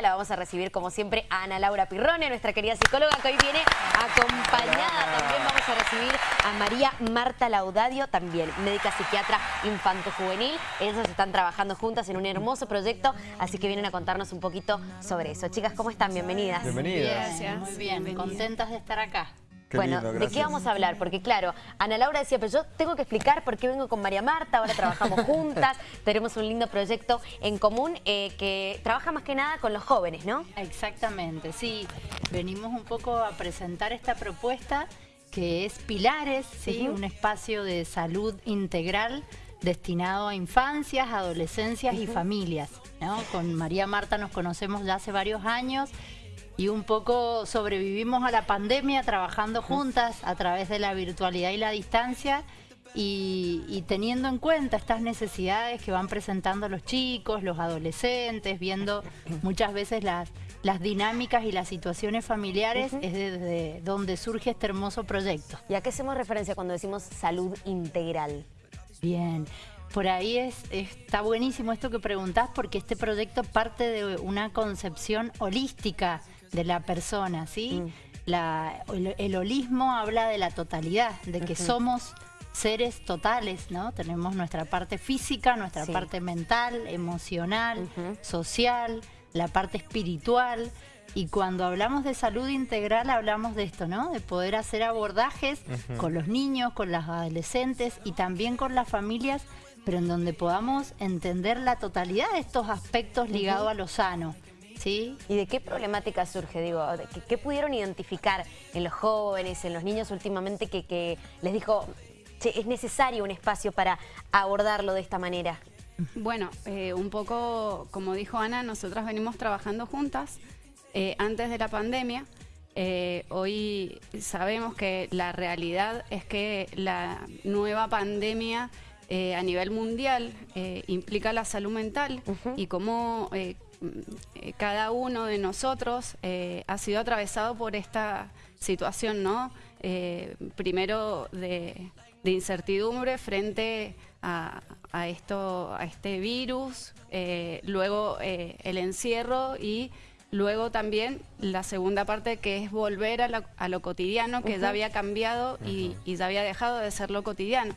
La vamos a recibir, como siempre, a Ana Laura Pirrone, nuestra querida psicóloga, que hoy viene acompañada. También vamos a recibir a María Marta Laudadio, también médica psiquiatra infanto-juvenil. Ellos están trabajando juntas en un hermoso proyecto, así que vienen a contarnos un poquito sobre eso. Chicas, ¿cómo están? Bienvenidas. Bienvenidas. Gracias. Muy bien, contentas de estar acá. Qué bueno, lindo, ¿de qué vamos a hablar? Porque claro, Ana Laura decía, pero yo tengo que explicar por qué vengo con María Marta, ahora trabajamos juntas, tenemos un lindo proyecto en común eh, que trabaja más que nada con los jóvenes, ¿no? Exactamente, sí. Venimos un poco a presentar esta propuesta que es Pilares, ¿sí? un espacio de salud integral destinado a infancias, adolescencias y familias. ¿no? Con María Marta nos conocemos ya hace varios años y un poco sobrevivimos a la pandemia trabajando juntas a través de la virtualidad y la distancia y, y teniendo en cuenta estas necesidades que van presentando los chicos, los adolescentes, viendo muchas veces las, las dinámicas y las situaciones familiares, es desde donde surge este hermoso proyecto. ¿Y a qué hacemos referencia cuando decimos salud integral? Bien, por ahí es, está buenísimo esto que preguntás porque este proyecto parte de una concepción holística de la persona, ¿sí? Mm. La- el, el holismo habla de la totalidad, de que somos seres totales, ¿no? Tenemos nuestra parte física, nuestra Sí. parte mental, emocional, social, la parte espiritual. Y cuando hablamos de salud integral hablamos de esto, ¿no? De poder hacer abordajes con los niños, con las adolescentes y también con las familias, pero en donde podamos entender la totalidad de estos aspectos ligados a lo sano, ¿sí? ¿Y de qué problemática surge? Digo, ¿de ¿qué, qué pudieron identificar en los jóvenes, en los niños últimamente que, que les dijo, che, es necesario un espacio para abordarlo de esta manera? Bueno, eh, un poco como dijo Ana, nosotras venimos trabajando juntas eh, antes de la pandemia. Eh, hoy sabemos que la realidad es que la nueva pandemia eh, a nivel mundial eh, implica la salud mental y cómo eh, cada uno de nosotros eh, ha sido atravesado por esta situación, ¿no? Eh, primero de, de incertidumbre frente a, a esto, a este virus, eh, luego eh, el encierro y luego también la segunda parte que es volver a, la- a lo cotidiano, que ya había cambiado y, y ya había dejado de ser lo cotidiano.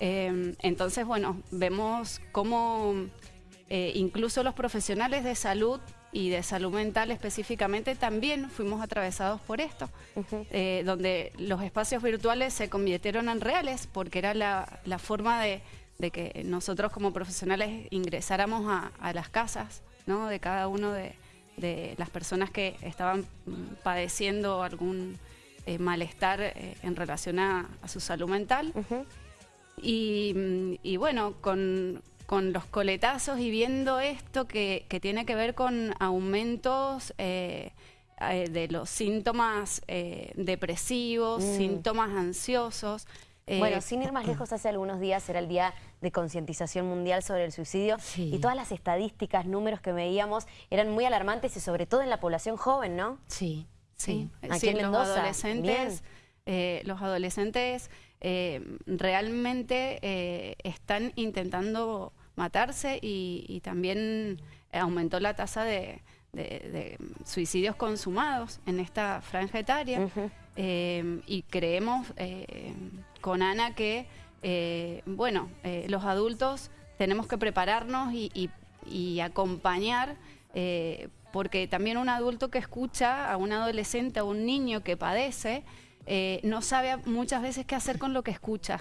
Eh, entonces, bueno, vemos cómo eh, incluso los profesionales de salud y de salud mental específicamente también fuimos atravesados por esto, eh, donde los espacios virtuales se convirtieron en reales porque era la, la forma de, de que nosotros como profesionales ingresáramos a, a las casas ¿no? de cada uno de, de las personas que estaban mm, padeciendo algún eh, malestar eh, en relación a, a su salud mental. Y bueno, con, con los coletazos y viendo esto que, que tiene que ver con aumentos eh, eh, de los síntomas eh, depresivos, Mm. síntomas ansiosos. eh, Bueno, sin ir más lejos, hace algunos días era el Día de Concientización Mundial sobre el Suicidio Sí. y todas las estadísticas, números que veíamos eran muy alarmantes y sobre todo en la población joven, ¿no? Sí, sí. Sí, Aquí sí, en los adolescentes, eh, los adolescentes eh, realmente eh, están intentando matarse y, y también aumentó la tasa de, de- de suicidios consumados en esta franja etaria. Eh, y creemos con Ana que, bueno, los adultos tenemos que prepararnos y, y- y acompañar, porque también un adulto que escucha a un adolescente, a un niño que padece, eh, no sabe muchas veces qué hacer con lo que escucha.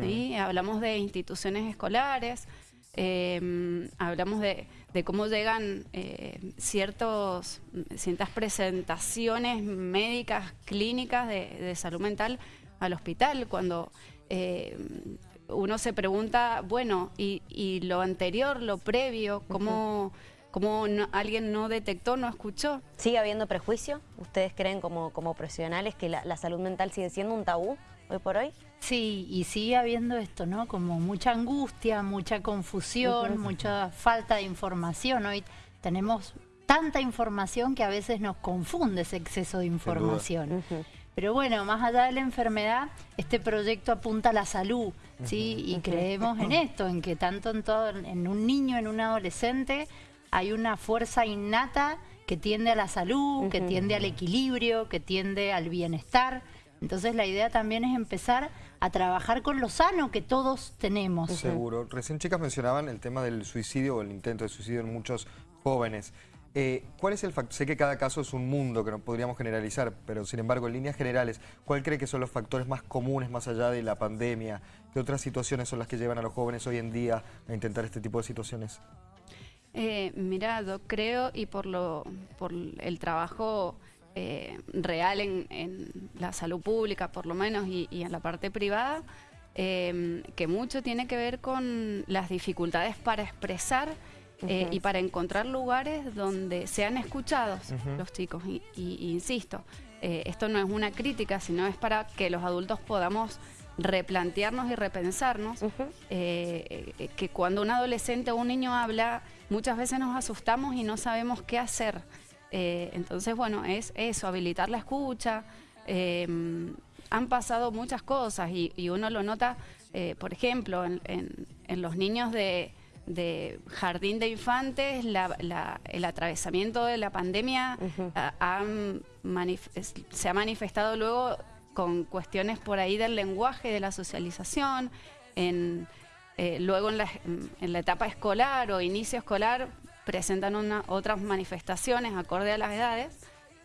¿sí? Hablamos de instituciones escolares, eh, hablamos de, de cómo llegan eh, ciertos, ciertas presentaciones médicas, clínicas de, de salud mental al hospital, cuando eh, uno se pregunta, bueno, y, y lo anterior, lo previo, cómo, cómo no- alguien no detectó, no escuchó. ¿Sigue habiendo prejuicio? ¿Ustedes creen como, como profesionales que la, la salud mental sigue siendo un tabú hoy por hoy? Sí, y sigue habiendo esto, ¿no? Como mucha angustia, mucha confusión, mucha falta de información. Hoy tenemos tanta información que a veces nos confunde ese exceso de información. Pero bueno, más allá de la enfermedad, este proyecto apunta a la salud, ¿sí? Y creemos en esto, en que tanto en, todo, en un niño, en un adolescente, hay una fuerza innata que tiende a la salud, que tiende al equilibrio, que tiende al bienestar. Entonces la idea también es empezar a trabajar con lo sano que todos tenemos. Seguro. Recién chicas mencionaban el tema del suicidio o el intento de suicidio en muchos jóvenes. Eh, ¿Cuál es el factor? Sé que cada caso es un mundo que no podríamos generalizar, pero sin embargo, en líneas generales, ¿cuál cree que son los factores más comunes más allá de la pandemia? ¿Qué otras situaciones son las que llevan a los jóvenes hoy en día a intentar este tipo de situaciones? Eh, mira, yo creo, y por, lo, por el trabajo eh, real en, la salud pública, por lo menos, y, en la parte privada, eh, que mucho tiene que ver con las dificultades para expresar eh, y para encontrar lugares donde sean escuchados los chicos. Y, insisto, eh, esto no es una crítica, sino es para que los adultos podamos replantearnos y repensarnos eh, que cuando un adolescente o un niño habla, muchas veces nos asustamos y no sabemos qué hacer. entonces, bueno, es eso, habilitar la escucha. han pasado muchas cosas y, uno lo nota, por ejemplo, en los niños de de jardín de infantes, el atravesamiento de la pandemia se ha manifestado luego con cuestiones por ahí del lenguaje, de la socialización, en, eh, luego en la, etapa escolar o inicio escolar presentan otras manifestaciones acorde a las edades.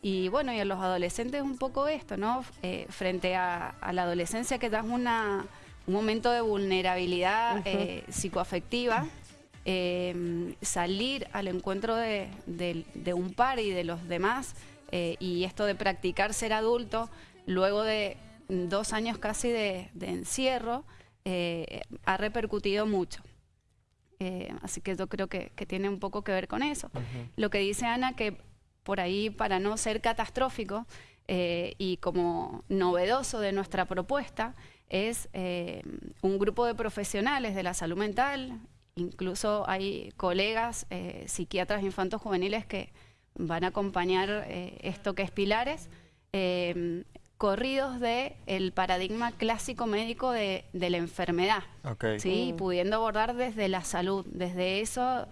Y bueno, y en los adolescentes un poco esto, ¿no? Eh, frente a, la adolescencia que da una, un momento de vulnerabilidad eh, psicoafectiva Em, salir al encuentro de, un par y de los demás y esto de practicar ser adulto luego de dos años casi de, encierro eh, ha repercutido mucho. Eh, así que yo creo que, tiene un poco que ver con eso. Lo que dice Ana, que por ahí para no ser catastrófico y como novedoso de nuestra propuesta, es un grupo de profesionales de la salud mental, Incluso hay colegas, eh, psiquiatras infantos juveniles que van a acompañar eh, esto que es Pilares, corridos del el paradigma clásico médico de, la enfermedad, ¿sí? Mm. pudiendo abordar desde la salud, desde esos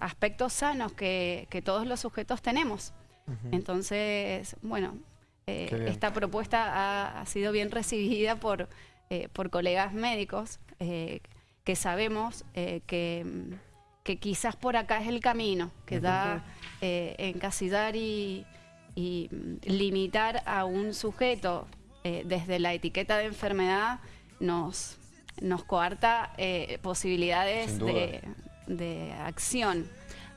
aspectos sanos que, todos los sujetos tenemos. Entonces, bueno, eh, esta propuesta ha, sido bien recibida por, por colegas médicos que sabemos eh, que, quizás por acá es el camino, que da eh, encasillar y, limitar a un sujeto eh, desde la etiqueta de enfermedad nos, nos coarta posibilidades de, acción.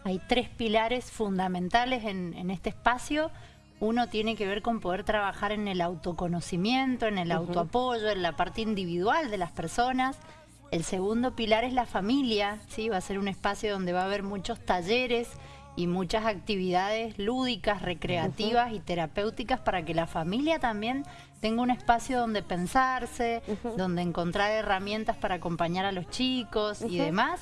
Hay tres pilares fundamentales en, en, este espacio. Uno tiene que ver con poder trabajar en el autoconocimiento, en el autoapoyo, en la parte individual de las personas. El segundo pilar es la familia, ¿sí? va a ser un espacio donde va a haber muchos talleres y muchas actividades lúdicas, recreativas y terapéuticas para que la familia también tenga un espacio donde pensarse, donde encontrar herramientas para acompañar a los chicos y demás.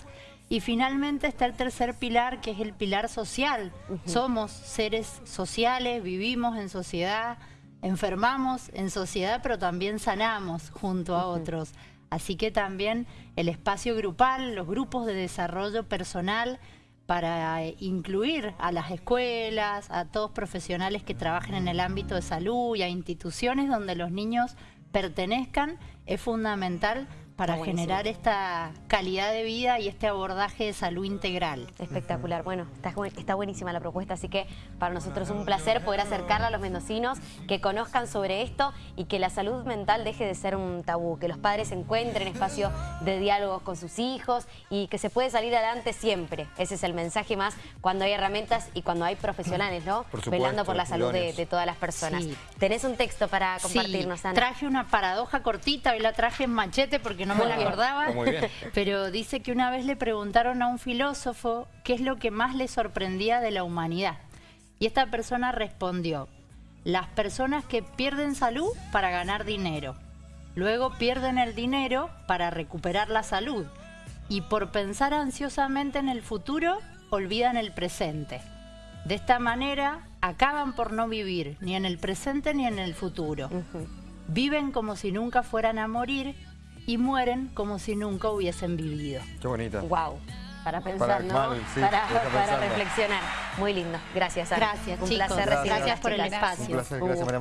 Y finalmente está el tercer pilar, que es el pilar social. Somos seres sociales, vivimos en sociedad, enfermamos en sociedad, pero también sanamos junto a otros. Así que también el espacio grupal, los grupos de desarrollo personal para incluir a las escuelas, a todos profesionales que trabajen en el ámbito de salud y a instituciones donde los niños pertenezcan, es fundamental para generar esta calidad de vida y este abordaje de salud integral. Espectacular. Bueno, está, buenísima la propuesta, así que para nosotros es un placer poder acercarla a los mendocinos, que conozcan sobre esto y que la salud mental deje de ser un tabú, que los padres encuentren espacio de diálogo con sus hijos y que se puede salir adelante siempre. Ese es el mensaje más cuando hay herramientas y cuando hay profesionales, ¿no? Velando por la salud de, todas las personas. ¿Tenés un texto para compartirnos, Ana? traje una paradoja cortita, hoy la traje en machete porque no me la acordaba, pero dice que una vez le preguntaron a un filósofo qué es lo que más le sorprendía de la humanidad. Y esta persona respondió, las personas que pierden salud para ganar dinero, luego pierden el dinero para recuperar la salud y por pensar ansiosamente en el futuro olvidan el presente. De esta manera acaban por no vivir ni en el presente ni en el futuro. Viven como si nunca fueran a morir y mueren como si nunca hubiesen vivido. Qué bonita. Wow. para pensar, Para- ¿no? mal, sí, para, reflexionar. Muy lindo. Gracias, Ana. Gracias, Un chicos. placer Gracias. Gracias por el espacio. Un placer, Un gracias María.